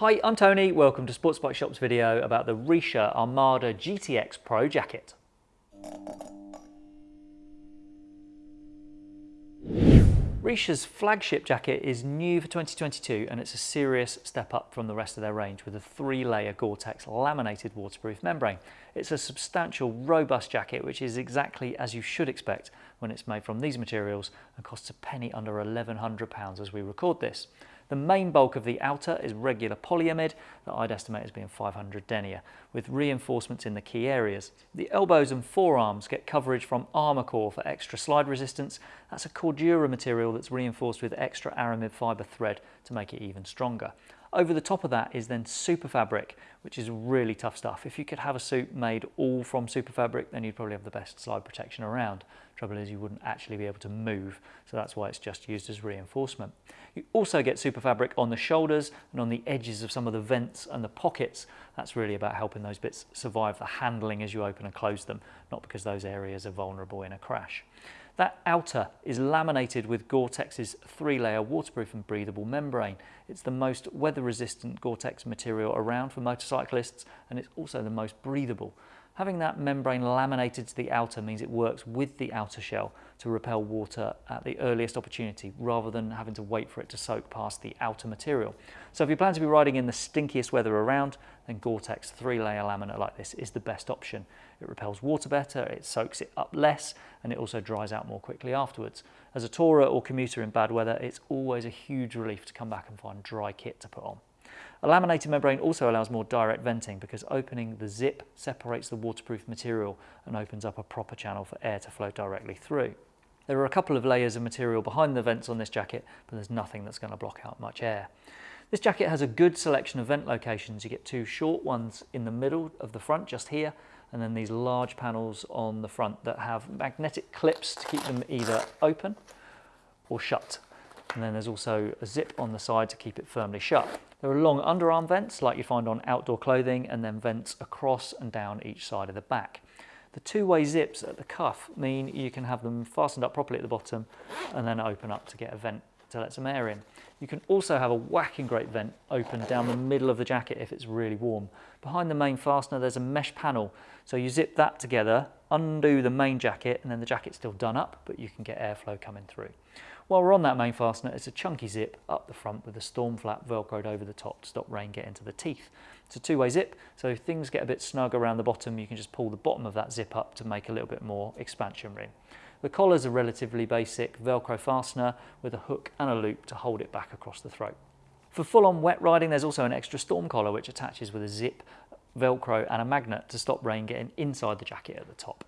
Hi, I'm Tony. Welcome to Sports Bike Shop's video about the Richa Armada GTX Pro jacket. Richa's flagship jacket is new for 2022 and it's a serious step up from the rest of their range with a three-layer Gore-Tex laminated waterproof membrane. It's a substantial, robust jacket which is exactly as you should expect when it's made from these materials and costs a penny under £1,100 as we record this. The main bulk of the outer is regular polyamide that I'd estimate as being 500 denier, with reinforcements in the key areas. The elbows and forearms get coverage from Armacor for extra slide resistance. That's a Cordura material that's reinforced with extra aramid fibre thread to make it even stronger. Over the top of that is then super fabric, which is really tough stuff. If you could have a suit made all from super fabric, then you'd probably have the best slide protection around. Trouble is you wouldn't actually be able to move, so that's why it's just used as reinforcement. You also get super fabric on the shoulders and on the edges of some of the vents and the pockets. That's really about helping those bits survive the handling as you open and close them, not because those areas are vulnerable in a crash. That outer is laminated with Gore-Tex's three-layer waterproof and breathable membrane. It's the most weather-resistant Gore-Tex material around for motorcyclists and it's also the most breathable. Having that membrane laminated to the outer means it works with the outer shell to repel water at the earliest opportunity rather than having to wait for it to soak past the outer material. So if you plan to be riding in the stinkiest weather around, then Gore-Tex three-layer laminate like this is the best option. It repels water better, it soaks it up less, and it also dries out more quickly afterwards. As a tourer or commuter in bad weather, it's always a huge relief to come back and find dry kit to put on. A laminated membrane also allows more direct venting because opening the zip separates the waterproof material and opens up a proper channel for air to flow directly through. There are a couple of layers of material behind the vents on this jacket, but there's nothing that's going to block out much air. This jacket has a good selection of vent locations. You get two short ones in the middle of the front, just here, and then these large panels on the front that have magnetic clips to keep them either open or shut. And then there's also a zip on the side to keep it firmly shut. There are long underarm vents like you find on outdoor clothing and then vents across and down each side of the back. The two-way zips at the cuff mean you can have them fastened up properly at the bottom and then open up to get a vent to let some air in. You can also have a whacking great vent open down the middle of the jacket if it's really warm. Behind the main fastener there's a mesh panel so you zip that together, undo the main jacket and then the jacket's still done up but you can get airflow coming through. While we're on that main fastener, it's a chunky zip up the front with a storm flap velcroed over the top to stop rain getting to the teeth. It's a two-way zip, so if things get a bit snug around the bottom, you can just pull the bottom of that zip up to make a little bit more expansion room. The collar's a relatively basic Velcro fastener with a hook and a loop to hold it back across the throat. For full-on wet riding, there's also an extra storm collar which attaches with a zip, Velcro and a magnet to stop rain getting inside the jacket at the top.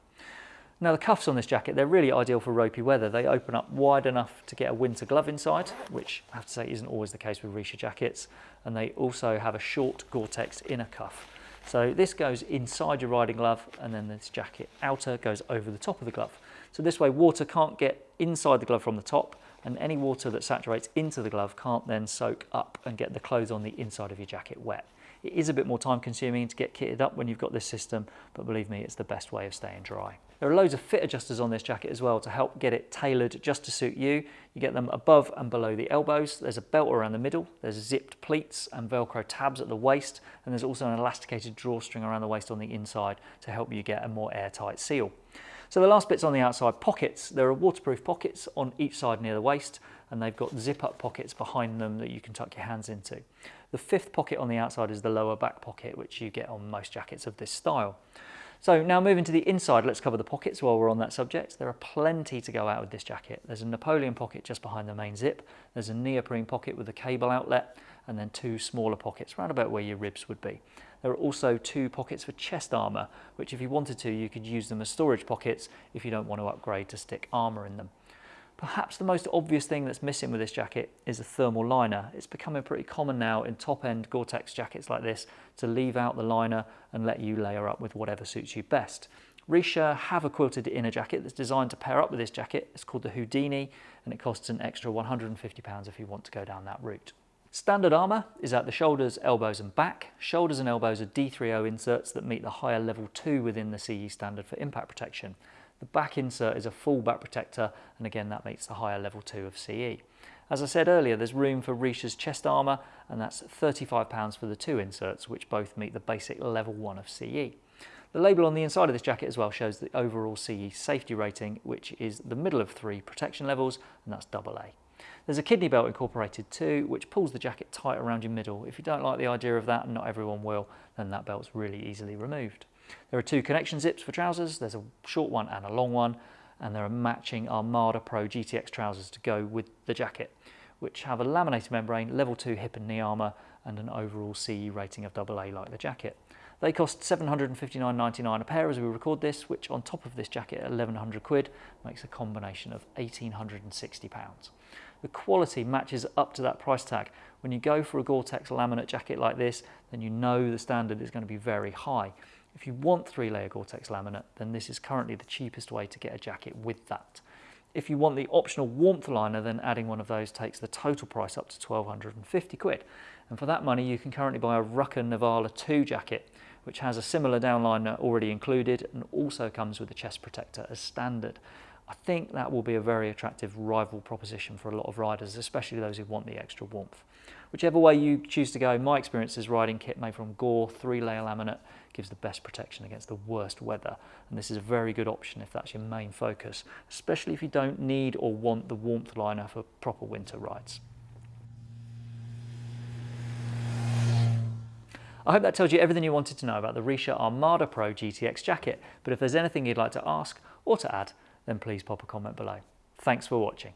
Now the cuffs on this jacket, they're really ideal for ropey weather. They open up wide enough to get a winter glove inside, which I have to say isn't always the case with Richa jackets. And they also have a short Gore-Tex inner cuff. So this goes inside your riding glove and then this jacket outer goes over the top of the glove. So this way water can't get inside the glove from the top and any water that saturates into the glove can't then soak up and get the clothes on the inside of your jacket wet. It is a bit more time consuming to get kitted up when you've got this system, but believe me, it's the best way of staying dry. There are loads of fit adjusters on this jacket as well to help get it tailored just to suit you. You get them above and below the elbows. There's a belt around the middle. There's zipped pleats and Velcro tabs at the waist. And there's also an elasticated drawstring around the waist on the inside to help you get a more airtight seal. So the last bit's on the outside pockets. There are waterproof pockets on each side near the waist and they've got zip up pockets behind them that you can tuck your hands into. The fifth pocket on the outside is the lower back pocket which you get on most jackets of this style. So now moving to the inside, let's cover the pockets while we're on that subject. There are plenty to go out with this jacket. There's a Napoleon pocket just behind the main zip. There's a neoprene pocket with a cable outlet and then two smaller pockets round about where your ribs would be. There are also two pockets for chest armour, which if you wanted to, you could use them as storage pockets if you don't want to upgrade to stick armour in them. Perhaps the most obvious thing that's missing with this jacket is a thermal liner. It's becoming pretty common now in top-end Gore-Tex jackets like this to leave out the liner and let you layer up with whatever suits you best. Richa have a quilted inner jacket that's designed to pair up with this jacket. It's called the Houdini and it costs an extra £150 if you want to go down that route. Standard armour is at the shoulders, elbows and back. Shoulders and elbows are D3O inserts that meet the higher level 2 within the CE standard for impact protection. The back insert is a full back protector and again that meets the higher level 2 of CE. As I said earlier, there's room for Richa's chest armour and that's £35 for the two inserts, which both meet the basic level 1 of CE. The label on the inside of this jacket as well shows the overall CE safety rating, which is the middle of three protection levels, and that's AA. There's a kidney belt incorporated too, which pulls the jacket tight around your middle. If you don't like the idea of that, and not everyone will, then that belt's really easily removed. There are two connection zips for trousers. There's a short one and a long one, and there are matching Armada Pro GTX trousers to go with the jacket, which have a laminated membrane, level 2 hip and knee armour, and an overall CE rating of AA like the jacket. They cost $759.99 a pair as we record this, which on top of this jacket at 1100 quid makes a combination of 1860 pounds. The quality matches up to that price tag. When you go for a Gore-Tex laminate jacket like this, then you know the standard is going to be very high. If you want three layer Gore-Tex laminate, then this is currently the cheapest way to get a jacket with that. If you want the optional warmth liner, then adding one of those takes the total price up to 1250 quid. And for that money, you can currently buy a Rukka Nivala 2 jacket, which has a similar downliner already included and also comes with a chest protector as standard. I think that will be a very attractive rival proposition for a lot of riders, especially those who want the extra warmth. Whichever way you choose to go, my experience is riding kit made from Gore three-layer laminate gives the best protection against the worst weather. And this is a very good option if that's your main focus, especially if you don't need or want the warmth liner for proper winter rides. I hope that tells you everything you wanted to know about the Richa Armada Pro GTX jacket, but if there's anything you'd like to ask or to add, then please pop a comment below. Thanks for watching.